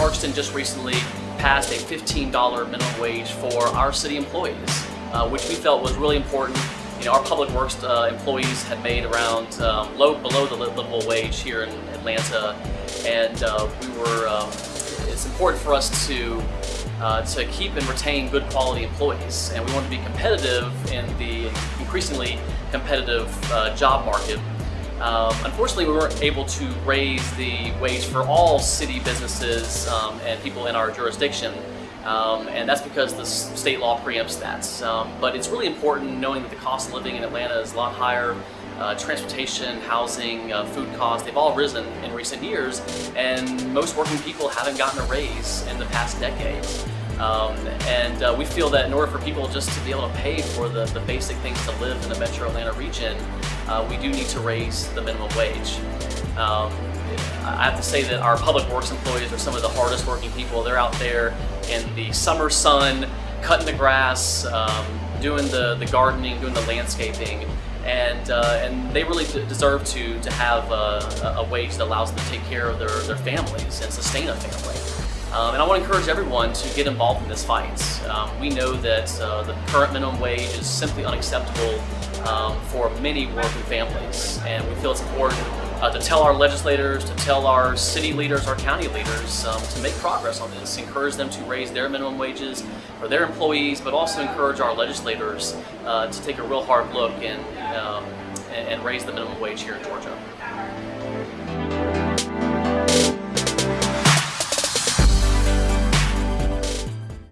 Clarkston just recently passed a $15 minimum wage for our city employees, uh, which we felt was really important. You know, our public works uh, employees had made around um, low below the livable wage here in Atlanta, and uh, we were. Um, it's important for us to uh, to keep and retain good quality employees, and we want to be competitive in the increasingly competitive uh, job market. Um, unfortunately, we weren't able to raise the wage for all city businesses um, and people in our jurisdiction. Um, and that's because the state law preempts that. Um, but it's really important knowing that the cost of living in Atlanta is a lot higher. Uh, transportation, housing, uh, food costs, they've all risen in recent years, and most working people haven't gotten a raise in the past decade. Um, and uh, we feel that in order for people just to be able to pay for the, the basic things to live in the metro Atlanta region, uh, we do need to raise the minimum wage. Um, I have to say that our public works employees are some of the hardest working people. They're out there in the summer sun, cutting the grass, um, doing the, the gardening, doing the landscaping, and uh, and they really deserve to to have a, a, wage that allows them to take care of their, their families and sustain a family. Um, and I want to encourage everyone to get involved in this fight. Um, we know that uh, the current minimum wage is simply unacceptable um, for many working families, and we feel it's important uh, to tell our legislators, to tell our city leaders, our county leaders um, to make progress on this, encourage them to raise their minimum wages for their employees, but also encourage our legislators uh, to take a real hard look and, um, and raise the minimum wage here in Georgia.